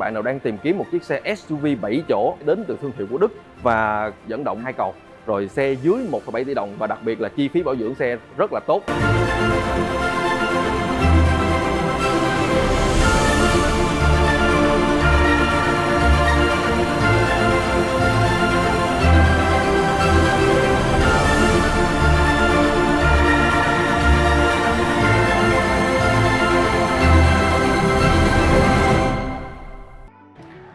bạn nào đang tìm kiếm một chiếc xe SUV 7 chỗ đến từ thương hiệu của Đức và dẫn động hai cầu rồi xe dưới 1,7 tỷ đồng và đặc biệt là chi phí bảo dưỡng xe rất là tốt.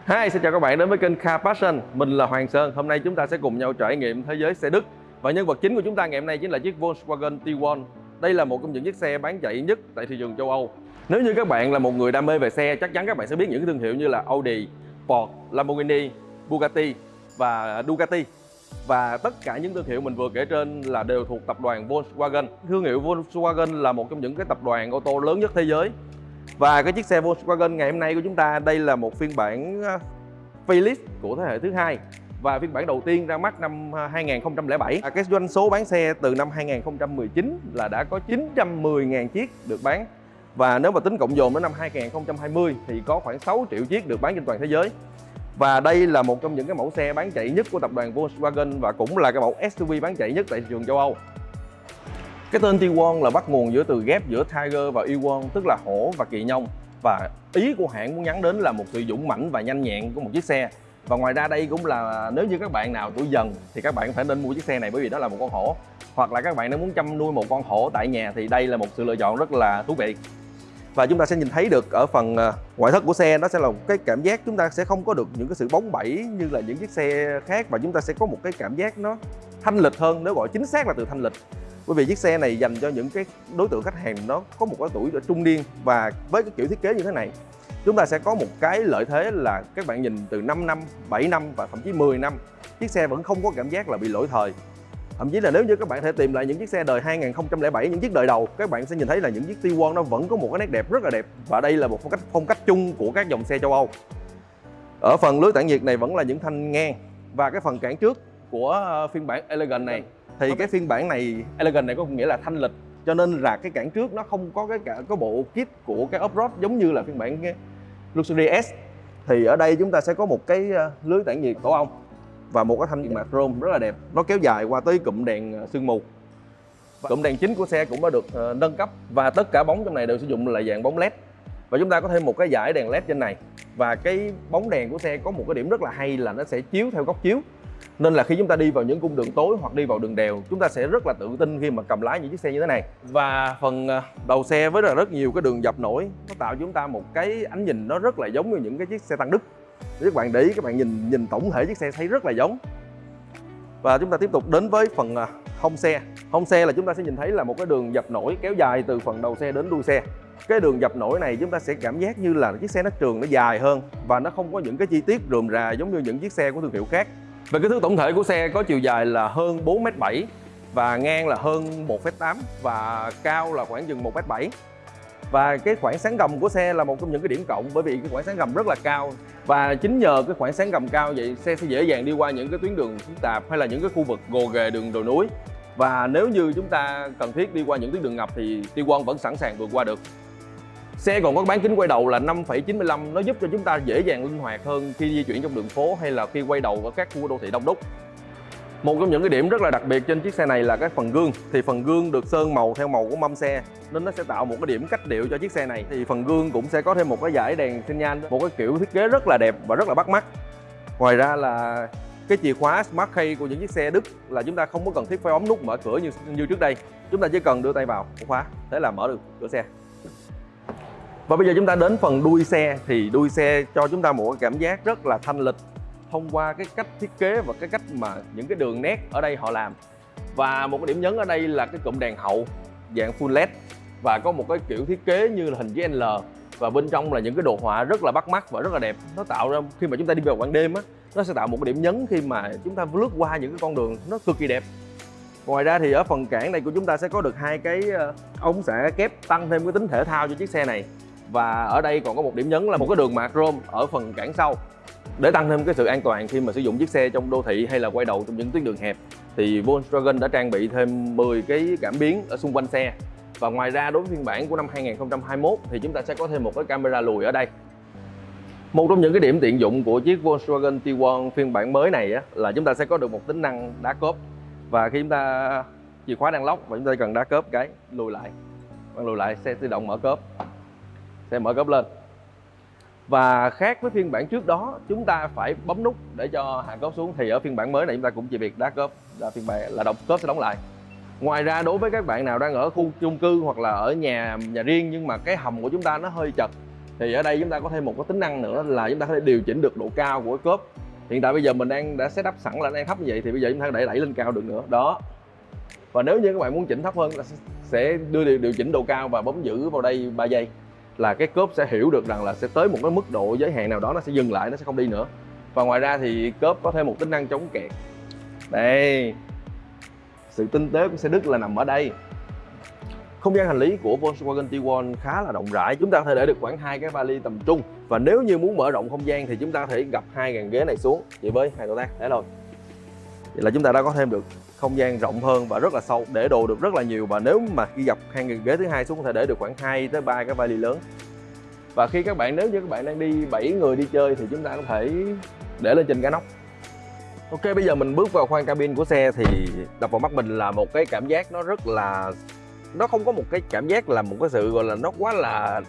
Hi, xin chào các bạn đến với kênh Car Passion. Mình là Hoàng Sơn. Hôm nay chúng ta sẽ cùng nhau trải nghiệm thế giới xe Đức. Và nhân vật chính của chúng ta ngày hôm nay chính là chiếc Volkswagen Tiguan. Đây là một trong những chiếc xe bán chạy nhất tại thị trường châu Âu. Nếu như các bạn là một người đam mê về xe Chắc chắn các bạn sẽ biết những thương hiệu như là Audi, Ford, Lamborghini, Bugatti và Ducati. Và tất cả những thương hiệu mình vừa kể trên là đều thuộc tập đoàn Volkswagen. Thương hiệu Volkswagen là một trong những cái tập đoàn ô tô lớn nhất thế giới và cái chiếc xe Volkswagen ngày hôm nay của chúng ta đây là một phiên bản ờ, của thế hệ thứ hai và phiên bản đầu tiên ra mắt năm ờ, 2007 à, cái doanh số bán xe từ năm 2019 là đã có 910.000 chiếc được bán. Và nếu mà tính cộng dồn đến năm 2020 thì có khoảng 6 triệu chiếc được bán trên toàn thế giới. Và đây là một trong những cái mẫu xe bán chạy nhất của tập đoàn Volkswagen và cũng là cái mẫu SUV bán chạy nhất tại thị trường châu Âu cái tên T1 là bắt nguồn giữa từ ghép giữa Tiger và Ewon, tức là hổ và kỳ nhông. Và ý của hãng muốn nhắn đến là một sự dũng mãnh và nhanh nhẹn của một chiếc xe. Và ngoài ra đây cũng là, nếu như các bạn nào tuổi dần thì các bạn phải nên mua chiếc xe này bởi vì đó là một con hổ. Hoặc là các bạn nếu muốn chăm nuôi một con hổ tại nhà thì đây là một sự lựa chọn rất là thú vị. Và chúng ta sẽ nhìn thấy được ở phần à, ngoại thất của xe, nó sẽ là một cái cảm giác chúng ta sẽ không có được những cái sự bóng bẩy như là những chiếc xe khác. Và chúng ta sẽ có một cái cảm giác nó thanh lịch hơn, nếu gọi chính xác là từ thanh lịch bởi vì chiếc xe này dành cho những cái đối tượng khách hàng nó có một cái tuổi ở trung niên và với cái kiểu thiết kế như thế này chúng ta sẽ có một cái lợi thế là các bạn nhìn từ 5 năm, 7 năm và thậm chí 10 năm chiếc xe vẫn không có cảm giác là bị lỗi thời. Thậm chí là nếu như các bạn thể tìm lại những chiếc xe đời 2007 những chiếc đời đầu các bạn sẽ nhìn thấy là những chiếc T1 nó vẫn có một cái nét đẹp rất là đẹp và đây là một phong cách phong cách chung của các dòng xe châu Âu. Ở phần lưới tản nhiệt này vẫn là những thanh ngang và cái phần cản trước của phiên bản Elegant này thì cái phiên bản này Elegant này có nghĩa là thanh lịch cho nên là cái cản trước nó không có cái cả có bộ kit của cái off-road giống như là phiên bản Luxury S. Thì ở đây chúng ta sẽ có một cái ờ, lưới tản nhiệt tổ ong và một cái thanh nhiệt mạc chrome rất là đẹp. Nó kéo dài qua tới cụm đèn ờ, sương mù. Cụm đèn chính của xe cũng đã được ờ, nâng cấp và tất cả bóng trong này đều sử dụng là dạng bóng led. Và chúng ta có thêm một cái dải đèn led trên này. Và cái bóng đèn của xe có một cái điểm rất là hay là nó sẽ chiếu theo góc chiếu nên là khi chúng ta đi vào những cung đường tối hoặc đi vào đường đèo, chúng ta sẽ rất là tự tin khi mà cầm lái những chiếc xe như thế này. Và phần à, đầu xe với rất nhiều cái đường dập nổi, nó tạo cho chúng ta một cái ánh nhìn nó rất là giống như những cái chiếc xe tăng đức các bạn để ý, các bạn nhìn nhìn tổng thể chiếc xe thấy rất là giống. Và chúng ta tiếp tục đến với phần à, hông xe. Hông xe là chúng ta sẽ nhìn thấy là một cái đường dập nổi kéo dài từ phần đầu xe đến đuôi xe. Cái đường dập nổi này chúng ta sẽ cảm giác như là chiếc xe nó trường, nó dài hơn và nó không có những cái chi tiết rườm rà giống như những chiếc xe của thương hiệu khác về kích thước tổng thể của xe có chiều dài là hơn 4m7 và ngang là hơn 1m8 và cao là khoảng chừng 1m7 và cái khoảng sáng gầm của xe là một trong những cái điểm cộng bởi vì cái khoảng sáng gầm rất là cao. Và chính nhờ cái khoảng sáng gầm cao vậy, xe sẽ dễ dàng đi qua những cái tuyến đường phức tạp hay là những cái khu vực gồ ghề, đường đồi núi. Và nếu như chúng ta cần thiết đi qua những tuyến đường ngập thì T1 vẫn sẵn sàng vượt qua được. Xe còn có bán kính quay đầu là 5,95 nó giúp cho chúng ta dễ dàng linh hoạt hơn khi di chuyển trong đường phố hay là khi quay đầu ở các khu đô thị đông đúc. Một trong những cái điểm rất là đặc biệt trên chiếc xe này là cái phần gương. Thì phần gương được sơn màu theo màu của mâm xe nên nó sẽ tạo một cái điểm cách điệu cho chiếc xe này. Thì phần gương cũng sẽ có thêm một cái dải đèn xi nhan một cái kiểu thiết kế rất là đẹp và rất là bắt mắt. Ngoài ra là cái chìa khóa Smart Key của những chiếc xe Đức là chúng ta không có cần thiết phải ống nút mở cửa như như trước đây. Chúng ta chỉ cần đưa tay vào khóa thế là mở được cửa xe và bây giờ chúng ta đến phần đuôi xe. Thì đuôi xe cho chúng ta một cái cảm giác rất là thanh lịch thông qua cái cách thiết kế và cái cách mà những cái đường nét ở đây họ làm. Và một cái điểm nhấn ở đây là cái cụm đèn hậu, dạng full led. Và có một cái kiểu thiết kế như là hình chữ L. Và bên trong là những cái đồ họa rất là bắt mắt và rất là đẹp. Nó tạo ra, khi mà chúng ta đi vào ban đêm á, nó sẽ tạo một cái điểm nhấn khi mà chúng ta lướt qua những cái con đường nó cực kỳ đẹp. Ngoài ra thì ở phần cản này của chúng ta sẽ có được hai cái ờ, ống xả kép tăng thêm cái tính thể thao cho chiếc xe này và ở đây còn có một điểm nhấn là một cái đường mạc chrome ở phần cản sau. Để tăng thêm cái sự an toàn khi mà sử dụng chiếc xe trong đô thị hay là quay đầu trong những tuyến đường hẹp thì Volkswagen đã trang bị thêm 10 cái cảm biến ở xung quanh xe. Và ngoài ra đối với phiên bản của năm 2021 thì chúng ta sẽ có thêm một cái camera lùi ở đây. Một trong những cái điểm tiện dụng của chiếc Volkswagen Tiguan phiên bản mới này á, là chúng ta sẽ có được một tính năng đá cốp. Và khi chúng ta chìa khóa đang lóc và chúng ta cần đá cốp cái lùi lại. Bạn lùi lại xe tự động mở cốp sẽ mở cốp lên. Và khác với phiên bản trước đó chúng ta phải bấm nút để cho hàng cốp xuống. Thì ở phiên bản mới này chúng ta cũng chỉ việc đá cốp là phiên bản là động cốp sẽ đóng lại. Ngoài ra đối với các bạn nào đang ở khu chung cư hoặc là ở nhà nhà riêng nhưng mà cái hầm của chúng ta nó hơi chật thì ở đây chúng ta có thêm một cái tính năng nữa là chúng ta có thể điều chỉnh được độ cao của cốp. Hiện tại bây giờ mình đang đã setup sẵn là đang thấp như vậy thì bây giờ chúng ta để đẩy lên cao được nữa. Đó. Và nếu như các bạn muốn chỉnh thấp hơn là sẽ đưa điều, điều chỉnh độ cao và bấm giữ vào đây 3 giây là cái cốp sẽ hiểu được rằng là sẽ tới một cái mức độ giới hạn nào đó nó sẽ dừng lại, nó sẽ không đi nữa. Và ngoài ra thì cốp có thêm một tính năng chống kẹt. Đây, sự tinh tế của xe Đức là nằm ở đây. Không gian hành lý của Volkswagen Tiguan khá là rộng rãi. Chúng ta có thể để được khoảng hai cái vali tầm trung. Và nếu như muốn mở rộng không gian thì chúng ta có thể gập hai gàn ghế này xuống. Chỉ với hai động tác thế rồi. Vậy là chúng ta đã có thêm được không gian rộng hơn và rất là sâu, để đồ được rất là nhiều. Và nếu mà khi gặp hàng ghế thứ hai xuống, có thể để được khoảng 2 tới ba cái vali lớn. Và khi các bạn, nếu như các bạn đang đi 7 người đi chơi, thì chúng ta có thể để lên trên cái nóc. Ok, bây giờ mình bước vào khoang cabin của xe, thì đập vào mắt mình là một cái cảm giác nó rất là, nó không có một cái cảm giác là một cái sự, gọi là, nó quá là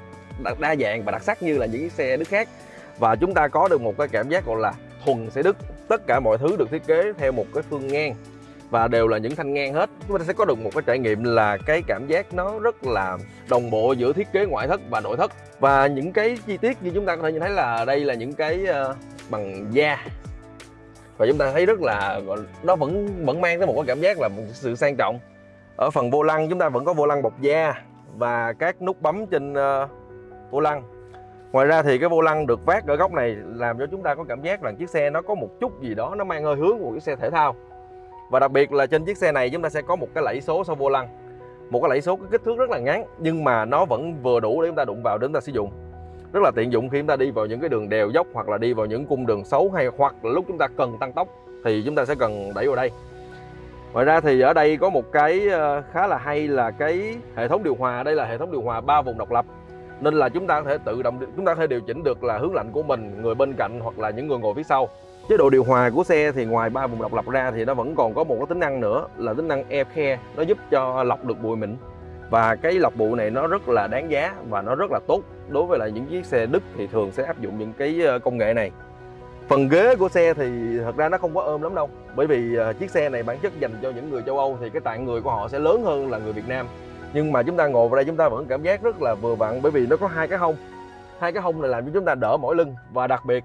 đa dạng và đặc sắc như là những cái xe Đức khác. Và chúng ta có được một cái cảm giác, gọi là, thuần xe Đức. Tất cả mọi thứ được thiết kế theo một cái phương ngang và đều là những thanh ngang hết. Chúng ta sẽ có được một cái trải nghiệm là cái cảm giác nó rất là đồng bộ giữa thiết kế ngoại thất và nội thất. Và những cái chi tiết như chúng ta có thể nhìn thấy là đây là những cái ờ, bằng da. Và chúng ta thấy rất là nó vẫn vẫn mang tới một cái cảm giác là một sự sang trọng. Ở phần vô lăng chúng ta vẫn có vô lăng bọc da và các nút bấm trên uh, vô lăng. Ngoài ra thì cái vô lăng được vác ở góc này làm cho chúng ta có cảm giác rằng chiếc xe nó có một chút gì đó nó mang hơi hướng của chiếc xe thể thao và đặc biệt là trên chiếc xe này chúng ta sẽ có một cái lẫy số sau vô lăng. Một cái lẫy số cái kích thước rất là ngắn, nhưng mà nó vẫn vừa đủ để chúng ta đụng vào để chúng ta sử dụng. Rất là tiện dụng khi chúng ta đi vào những cái đường đèo dốc hoặc là đi vào những cung đường xấu hay hoặc là lúc chúng ta cần tăng tốc, thì chúng ta sẽ cần đẩy vào đây. Ngoài ra thì ở đây có một cái ờ, khá là hay là cái hệ thống điều hòa. Đây là hệ thống điều hòa ba vùng độc lập. Nên là chúng ta có thể tự động, chúng ta có thể điều chỉnh được là hướng lạnh của mình, người bên cạnh hoặc là những người ngồi phía sau chế độ điều hòa của xe thì ngoài ba vùng độc lập ra thì nó vẫn còn có một cái tính năng nữa, là tính năng air care. Nó giúp cho lọc được bụi mịn. Và cái lọc bụi này nó rất là đáng giá và nó rất là tốt đối với là những chiếc xe Đức thì thường sẽ áp dụng những cái ờ, công nghệ này. Phần ghế của xe thì thật ra nó không có ôm lắm đâu, bởi vì ờ, chiếc xe này bản chất dành cho những người châu Âu thì cái tạng người của họ sẽ lớn hơn là người Việt Nam. Nhưng mà chúng ta ngồi vào đây chúng ta vẫn cảm giác rất là vừa vặn bởi vì nó có hai cái hông. Hai cái hông này làm cho chúng ta đỡ mỏi lưng và đặc biệt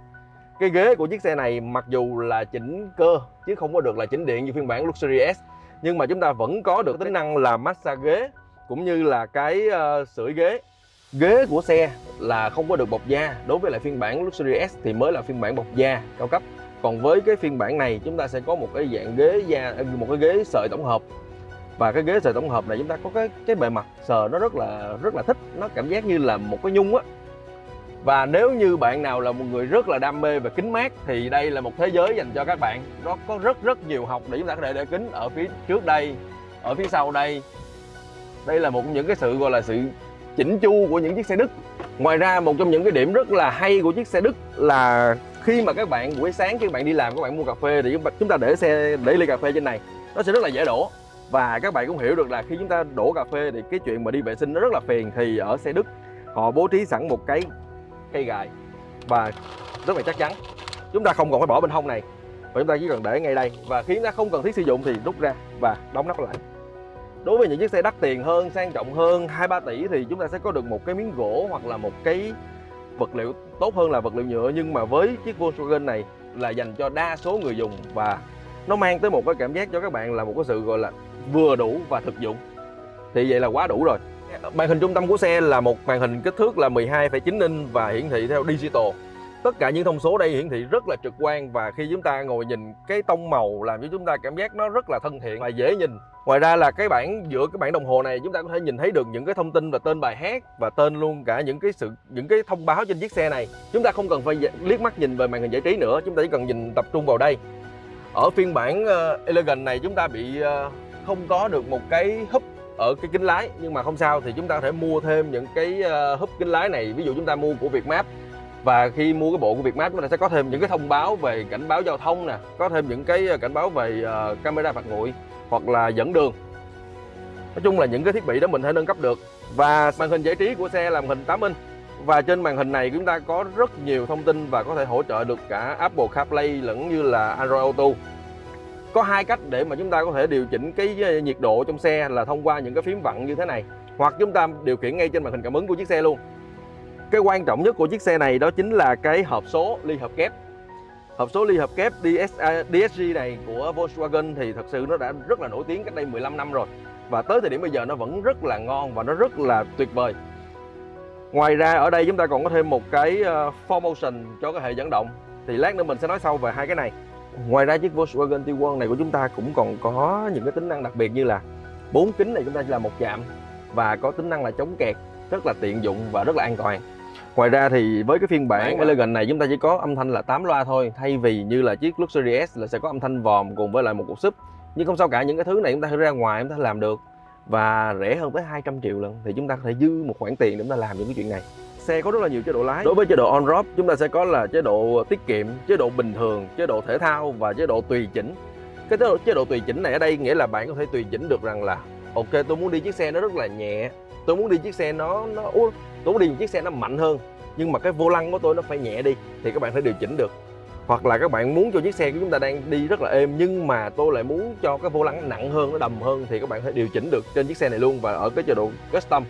cái ghế của chiếc xe này mặc dù là chỉnh cơ chứ không có được là chỉnh điện như phiên bản Luxury S nhưng mà chúng ta vẫn có được tính năng là massage ghế cũng như là cái uh, sưởi ghế. Ghế của xe là không có được bọc da đối với lại phiên bản Luxury S thì mới là phiên bản bọc da cao cấp. Còn với cái phiên bản này chúng ta sẽ có một cái dạng ghế da ờ, một cái ghế sợi tổng hợp. Và cái ghế sợi tổng hợp này chúng ta có cái cái bề mặt sờ nó rất là rất là thích. Nó cảm giác như là một cái nhung á và nếu như bạn nào là một người rất là đam mê về kính mát, thì đây là một thế giới dành cho các bạn. Nó có rất rất nhiều học để chúng ta có thể để kính ở phía trước đây, ở phía sau đây. Đây là một những cái sự, gọi là sự chỉnh chu của những chiếc xe Đức. Ngoài ra, một trong những cái điểm rất là hay của chiếc xe Đức là khi mà các bạn, buổi sáng khi các bạn đi làm, các bạn mua cà phê thì chúng ta để xe, để ly cà phê trên này. Nó sẽ rất là dễ đổ. Và các bạn cũng hiểu được là khi chúng ta đổ cà phê thì cái chuyện mà đi vệ sinh nó rất là phiền. Thì ở xe Đức, họ bố trí sẵn một cái cây gài và rất là chắc chắn, chúng ta không còn phải bỏ bên hông này và chúng ta chỉ cần để ngay đây. Và khi chúng ta không cần thiết sử dụng thì rút ra và đóng nắp lại. Đối với những chiếc xe đắt tiền hơn, sang trọng hơn, hai ba tỷ thì chúng ta sẽ có được một cái miếng gỗ hoặc là một cái vật liệu tốt hơn là vật liệu nhựa. Nhưng mà với chiếc Volkswagen này là dành cho đa số người dùng và nó mang tới một cái cảm giác cho các bạn là một cái sự, gọi là, vừa đủ và thực dụng. Thì vậy là quá đủ rồi màn hình trung tâm của xe là một màn hình kích thước là 12,9 inch và hiển thị theo digital. Tất cả những thông số đây hiển thị rất là trực quan và khi chúng ta ngồi nhìn cái tông màu làm cho chúng ta cảm giác nó rất là thân thiện và dễ nhìn. Ngoài ra là cái bảng giữa cái bảng đồng hồ này chúng ta có thể nhìn thấy được những cái thông tin và tên bài hát và tên luôn cả những cái sự những cái thông báo trên chiếc xe này. Chúng ta không cần phải liếc mắt nhìn về màn hình giải trí nữa chúng ta chỉ cần nhìn tập trung vào đây. Ở phiên bản uh, Elegant này chúng ta bị uh, không có được một cái húp ở cái kính lái. Nhưng mà không sao, thì chúng ta có thể mua thêm những cái ờ, húp kính lái này. Ví dụ chúng ta mua của Vietmap. Và khi mua cái bộ của Vietmap, chúng ta sẽ có thêm những cái thông báo về cảnh báo giao thông nè, có thêm những cái ờ, cảnh báo về ờ, camera phạt nguội hoặc là dẫn đường. Nói chung là những cái thiết bị đó mình thể nâng cấp được. Và màn hình giải trí của xe là màn hình 8 inch. Và trên màn hình này chúng ta có rất nhiều thông tin và có thể hỗ trợ được cả Apple CarPlay lẫn như là Android Auto có hai cách để mà chúng ta có thể điều chỉnh cái ờ, nhiệt độ trong xe là thông qua những cái phím vặn như thế này. Hoặc chúng ta điều khiển ngay trên màn hình cảm ứng của chiếc xe luôn. Cái quan trọng nhất của chiếc xe này đó chính là cái hộp số ly hợp kép. Hộp số ly hợp kép DS, à, DSG này của Volkswagen thì thật sự nó đã rất là nổi tiếng cách đây 15 năm rồi. Và tới thời điểm bây giờ nó vẫn rất là ngon và nó rất là tuyệt vời. Ngoài ra ở đây chúng ta còn có thêm một cái ờ, 4Motion cho cái hệ dẫn động. Thì lát nữa mình sẽ nói sau về hai cái này ngoài ra chiếc Volkswagen Tiguan này của chúng ta cũng còn có những cái tính năng đặc biệt như là bốn kính này chúng ta chỉ là một chạm và có tính năng là chống kẹt rất là tiện dụng và rất là an toàn. Ngoài ra thì với cái phiên bản Elegant này chúng ta chỉ có âm thanh là 8 loa thôi Thay vì như là chiếc Luxury S là sẽ có âm thanh vòm cùng với lại một cục súp. Nhưng không sao cả những cái thứ này chúng ta ra ngoài chúng ta làm được Và rẻ hơn tới 200 triệu lần Thì chúng ta có thể dư một khoản tiền để chúng ta làm những cái chuyện này Xe có rất là nhiều chế độ lái. Đối với chế độ on-road chúng ta sẽ có là chế độ tiết kiệm, chế độ bình thường, chế độ thể thao và chế độ tùy chỉnh. Cái chế độ, chế độ tùy chỉnh này ở đây nghĩa là bạn có thể tùy chỉnh được rằng là Ok tôi muốn đi chiếc xe nó rất là nhẹ Tôi muốn đi chiếc xe nó nó tôi muốn đi một chiếc xe nó mạnh hơn nhưng mà cái vô lăng của tôi nó phải nhẹ đi thì các bạn phải điều chỉnh được. Hoặc là các bạn muốn cho chiếc xe của chúng ta đang đi rất là êm nhưng mà tôi lại muốn cho cái vô lăng nặng hơn nó đầm hơn thì các bạn phải điều chỉnh được trên chiếc xe này luôn và ở cái chế độ custom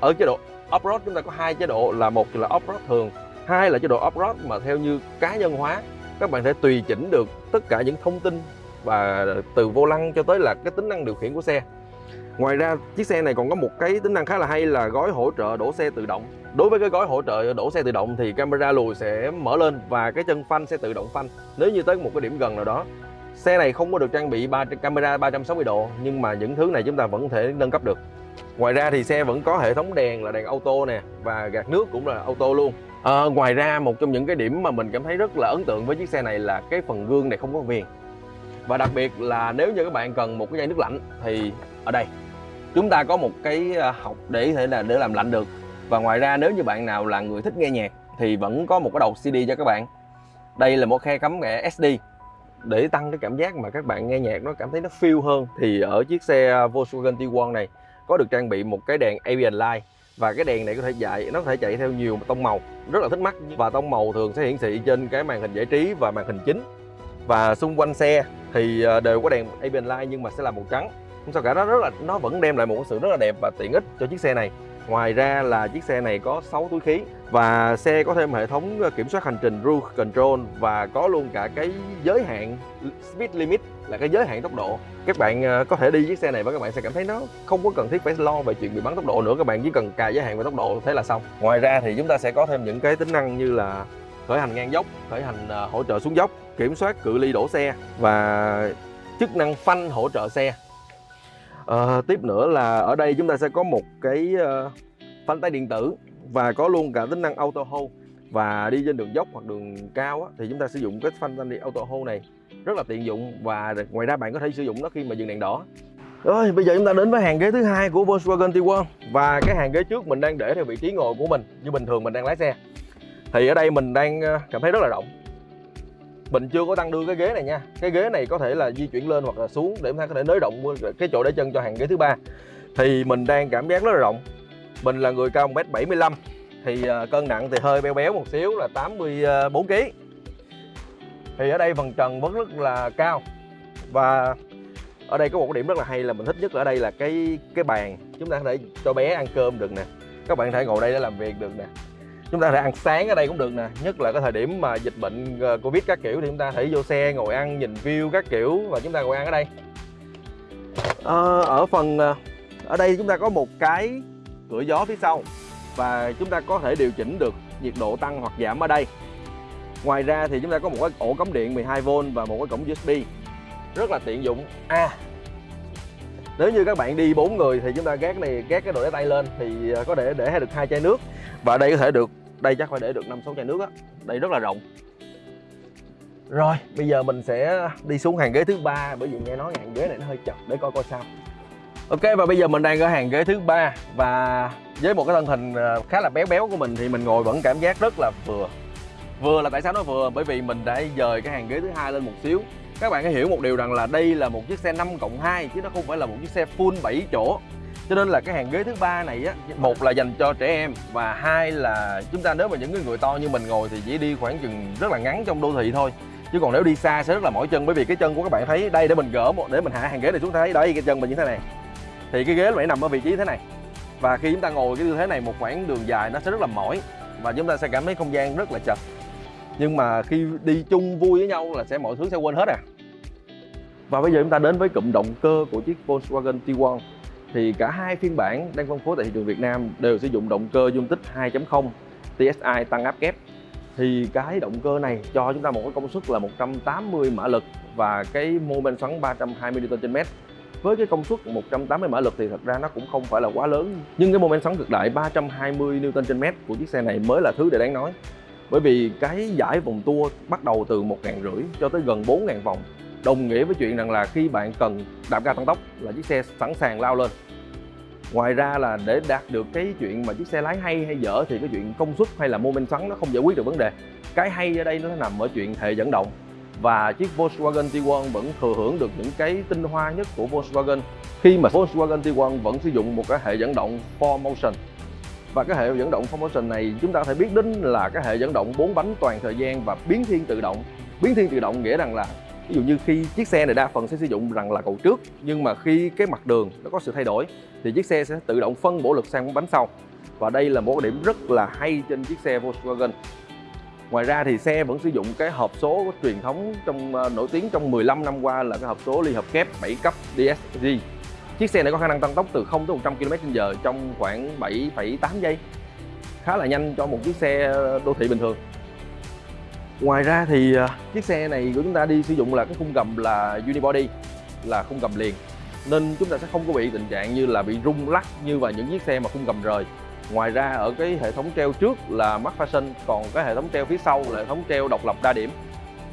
ở chế độ off-road chúng ta có hai chế độ là một là off-road thường hai là chế độ off-road mà theo như cá nhân hóa. Các bạn thể tùy chỉnh được tất cả những thông tin và từ vô lăng cho tới là cái tính năng điều khiển của xe. Ngoài ra chiếc xe này còn có một cái tính năng khá là hay là gói hỗ trợ đổ xe tự động. Đối với cái gói hỗ trợ đổ xe tự động thì camera lùi sẽ mở lên và cái chân phanh sẽ tự động phanh. Nếu như tới một cái điểm gần nào đó Xe này không có được trang bị 3, camera 360 độ nhưng mà những thứ này chúng ta vẫn thể nâng cấp được. Ngoài ra thì xe vẫn có hệ thống đèn là đèn auto nè và gạt nước cũng là auto luôn. À, Ngoài ra một trong những cái điểm mà mình cảm thấy rất là ấn tượng với chiếc xe này là cái phần gương này không có viền. Và đặc biệt là nếu như các bạn cần một cái dây nước lạnh thì ở đây chúng ta có một cái ờ, học để thể là để làm lạnh được. Và ngoài ra nếu như bạn nào là người thích nghe nhạc thì vẫn có một cái đầu CD cho các bạn. Đây là một khe cắm mẹ SD để tăng cái cảm giác mà các bạn nghe nhạc nó cảm thấy nó feel hơn thì ở chiếc xe ờ, Volkswagen Tiguan này có được trang bị một cái đèn ambient light. Và cái đèn này có thể chạy nó có thể chạy theo nhiều tông màu, rất là thích mắt. Và tông màu thường sẽ hiển thị trên cái màn hình giải trí và màn hình chính. Và xung quanh xe thì ờ, đều có đèn ambient light nhưng mà sẽ là màu trắng. Không sao cả, nó rất là, nó vẫn đem lại một sự rất là đẹp và tiện ích cho chiếc xe này ngoài ra là chiếc xe này có 6 túi khí và xe có thêm hệ thống ờ, kiểm soát hành trình cruise control và có luôn cả cái giới hạn speed limit là cái giới hạn tốc độ. Các bạn ờ, có thể đi chiếc xe này và các bạn sẽ cảm thấy nó không có cần thiết phải lo về chuyện bị bắn tốc độ nữa, các bạn chỉ cần cài giới hạn về tốc độ thế là xong. Ngoài ra thì chúng ta sẽ có thêm những cái tính năng như là khởi hành ngang dốc, khởi hành ờ, hỗ trợ xuống dốc, kiểm soát cự ly đổ xe và chức năng phanh hỗ trợ xe à, tiếp nữa là ở đây chúng ta sẽ có một cái uh, phanh tay điện tử và có luôn cả tính năng auto hold. Và đi trên đường dốc hoặc đường cao á, thì chúng ta sử dụng cái phanh tay auto hold này rất là tiện dụng. Và ngoài ra bạn có thể sử dụng nó khi mà dừng đèn đỏ. Rồi bây giờ chúng ta đến với hàng ghế thứ hai của Volkswagen Tiguan và cái hàng ghế trước mình đang để theo vị trí ngồi của mình như bình thường mình đang lái xe. Thì ở đây mình đang ờ, cảm thấy rất là rộng mình chưa có tăng đưa cái ghế này nha. Cái ghế này có thể là di chuyển lên hoặc là xuống để chúng ta có thể nới rộng cái chỗ để chân cho hàng ghế thứ ba. Thì mình đang cảm giác rất là rộng. Mình là người cao 1m75 thì à, cân nặng thì hơi béo béo một xíu là 84 kg thì ở đây phần trần vẫn rất là cao. Và ở đây có một cái điểm rất là hay là mình thích nhất ở đây là cái cái bàn. Chúng ta có thể cho bé ăn cơm được nè. Các bạn có thể ngồi đây để làm việc được nè chúng ta có thể ăn sáng ở đây cũng được nè nhất là cái thời điểm mà dịch bệnh ờ, covid các kiểu thì chúng ta thể vô xe ngồi ăn nhìn view các kiểu và chúng ta ngồi ăn ở đây. À, ở phần ờ, ở đây chúng ta có một cái cửa gió phía sau và chúng ta có thể điều chỉnh được nhiệt độ tăng hoặc giảm ở đây. Ngoài ra thì chúng ta có một cái ổ cắm điện 12V và một cái cổng USB rất là tiện dụng. À nếu như các bạn đi bốn người thì chúng ta gác này gác cái đồ để tay lên thì có thể để được hai chai nước và đây có thể được đây chắc phải để được năm sáu chai nước á đây rất là rộng rồi, bây giờ mình sẽ đi xuống hàng ghế thứ ba, bởi vì nghe nói hàng ghế này nó hơi chật, để coi coi sao ok, và bây giờ mình đang ở hàng ghế thứ ba, và với một cái thân hình ờ, khá là béo béo của mình thì mình ngồi vẫn cảm giác rất là vừa Vừa là tại sao nói vừa? Bởi vì mình đã dời cái hàng ghế thứ hai lên một xíu. Các bạn hãy hiểu một điều rằng là đây là một chiếc xe 5 cộng 2 chứ nó không phải là một chiếc xe full 7 chỗ. Cho nên là cái hàng ghế thứ ba này á, một là dành cho trẻ em và hai là chúng ta nếu mà những người to như mình ngồi thì chỉ đi khoảng chừng rất là ngắn trong đô thị thôi. Chứ còn nếu đi xa sẽ rất là mỏi chân bởi vì cái chân của các bạn thấy đây để mình gỡ một để mình hạ hàng ghế này xuống thấy đây cái chân mình như thế này. Thì cái ghế phải nằm ở vị trí thế này. Và khi chúng ta ngồi cái tư thế này một khoảng đường dài nó sẽ rất là mỏi và chúng ta sẽ cảm thấy không gian rất là chật nhưng mà khi đi chung vui với nhau là sẽ mọi thứ sẽ quên hết à và bây giờ chúng ta đến với cụm động cơ của chiếc Volkswagen Tiguan thì cả hai phiên bản đang phân phối tại thị trường Việt Nam đều sử dụng động cơ dung tích 2.0 TSI tăng áp kép. Thì cái động cơ này cho chúng ta một cái công suất là 180 mã lực và cái mô men xoắn 320 Nm với cái công suất 180 mã lực thì thật ra nó cũng không phải là quá lớn, nhưng cái mô men xoắn cực đại 320 Nm của chiếc xe này mới là thứ để đáng nói. Bởi vì cái giải vòng tua bắt đầu từ một ngàn rưỡi cho tới gần 4 ngàn vòng đồng nghĩa với chuyện rằng là khi bạn cần đạp ga tăng tốc là chiếc xe sẵn sàng lao lên. Ngoài ra là để đạt được cái chuyện mà chiếc xe lái hay hay dở thì cái chuyện công suất hay là mô men xoắn nó không giải quyết được vấn đề. Cái hay ở đây nó nằm ở chuyện hệ dẫn động. Và chiếc Volkswagen Tiguan vẫn thừa hưởng được những cái tinh hoa nhất của Volkswagen khi mà Volkswagen Tiguan vẫn sử dụng một cái hệ dẫn động 4Motion và cái hệ dẫn động 4Motion này chúng ta có thể biết đến là cái hệ dẫn động 4 bánh toàn thời gian và biến thiên tự động. Biến thiên tự động nghĩa rằng là ví dụ như khi chiếc xe này đa phần sẽ sử dụng rằng là cầu trước nhưng mà khi cái mặt đường nó có sự thay đổi thì chiếc xe sẽ tự động phân bổ lực sang bánh sau và đây là một điểm rất là hay trên chiếc xe Volkswagen Ngoài ra thì xe vẫn sử dụng cái hộp số truyền thống trong ờ, nổi tiếng trong 15 năm qua là cái hộp số ly hợp kép 7 cấp DSG. Chiếc xe này có khả năng tăng tốc từ 0 tới 100 km/h trong khoảng 7,8 giây. Khá là nhanh cho một chiếc xe đô thị bình thường. Ngoài ra thì à, chiếc xe này của chúng ta đi sử dụng là cái khung gầm là unibody, là khung gầm liền. Nên chúng ta sẽ không có bị tình trạng như là bị rung lắc như và những chiếc xe mà khung gầm rời. Ngoài ra ở cái hệ thống treo trước là Max Fashion, còn cái hệ thống treo phía sau là hệ thống treo độc lập đa điểm.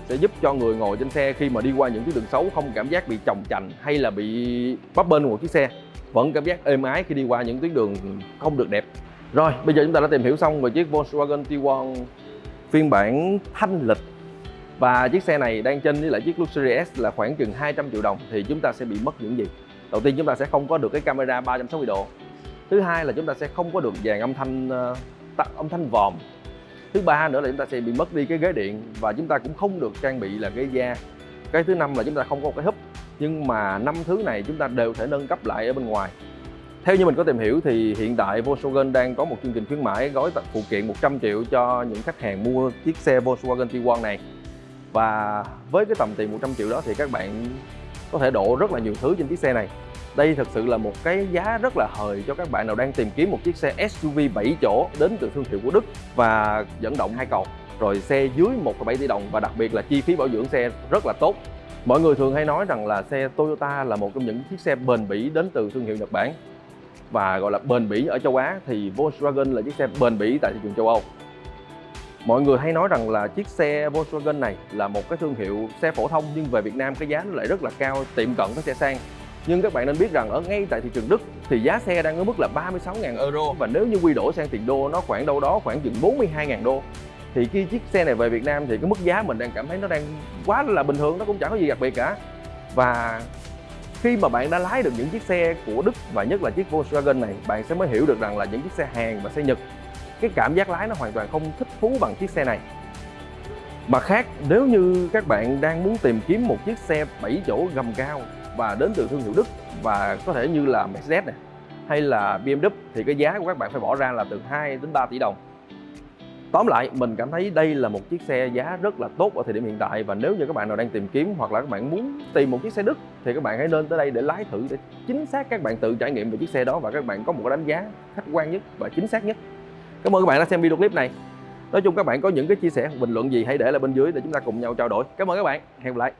Sẽ giúp cho người ngồi trên xe khi mà đi qua những tuyến đường xấu không cảm giác bị chồng chành hay là bị bắp bên một chiếc xe. Vẫn cảm giác êm ái khi đi qua những tuyến đường không được đẹp. Rồi, bây giờ chúng ta đã tìm hiểu xong về chiếc Volkswagen Tiguan phiên bản thanh lịch. Và chiếc xe này đang trên với lại chiếc Luxury S là khoảng chừng 200 triệu đồng thì chúng ta sẽ bị mất những gì? Đầu tiên chúng ta sẽ không có được cái camera 360 độ. Thứ hai là chúng ta sẽ không có được dàn âm thanh ờ, âm thanh vòm. Thứ ba nữa là chúng ta sẽ bị mất đi cái ghế điện và chúng ta cũng không được trang bị là ghế da cái thứ năm là chúng ta không có một cái húp. Nhưng mà năm thứ này chúng ta đều thể nâng cấp lại ở bên ngoài theo như mình có tìm hiểu thì hiện tại Volkswagen đang có một chương trình khuyến mãi gói phụ kiện 100 triệu cho những khách hàng mua chiếc xe Volkswagen Tiguan này. Và với cái tầm tiền 100 triệu đó thì các bạn có thể đổ rất là nhiều thứ trên chiếc xe này. Đây thực sự là một cái giá rất là hời cho các bạn nào đang tìm kiếm một chiếc xe SUV 7 chỗ đến từ thương hiệu của Đức và dẫn động hai cầu. Rồi xe dưới 1,7 tỷ đồng và đặc biệt là chi phí bảo dưỡng xe rất là tốt. Mọi người thường hay nói rằng là xe Toyota là một trong những chiếc xe bền bỉ đến từ thương hiệu Nhật Bản và gọi là bền bỉ ở châu Á, thì Volkswagen là chiếc xe bền bỉ tại thị trường châu Âu. Mọi người hay nói rằng là chiếc xe Volkswagen này là một cái thương hiệu xe phổ thông, nhưng về Việt Nam cái giá nó lại rất là cao, tiệm cận với xe sang. Nhưng các bạn nên biết rằng ở ngay tại thị trường Đức thì giá xe đang ở mức là 36.000 euro, và nếu như quy đổi sang tiền đô nó khoảng đâu đó khoảng chừng 42.000 đô. Thì khi chiếc xe này về Việt Nam thì cái mức giá mình đang cảm thấy nó đang quá là bình thường, nó cũng chẳng có gì đặc biệt cả. Và khi mà bạn đã lái được những chiếc xe của Đức và nhất là chiếc Volkswagen này bạn sẽ mới hiểu được rằng là những chiếc xe Hàn và xe Nhật cái cảm giác lái nó hoàn toàn không thích thú bằng chiếc xe này Mà khác, nếu như các bạn đang muốn tìm kiếm một chiếc xe 7 chỗ gầm cao và đến từ thương hiệu Đức và có thể như là Mercedes này hay là BMW thì cái giá của các bạn phải bỏ ra là từ 2 đến 3 tỷ đồng. Tóm lại, mình cảm thấy đây là một chiếc xe giá rất là tốt ở thời điểm hiện tại và nếu như các bạn nào đang tìm kiếm hoặc là các bạn muốn tìm một chiếc xe Đức thì các bạn hãy nên tới đây để lái thử để chính xác các bạn tự trải nghiệm về chiếc xe đó và các bạn có một đánh giá khách quan nhất và chính xác nhất. Cảm ơn các bạn đã xem video clip này. Nói chung các bạn có những cái chia sẻ bình luận gì hãy để lại bên dưới để chúng ta cùng nhau trao đổi. Cảm ơn các bạn. Hẹn gặp lại.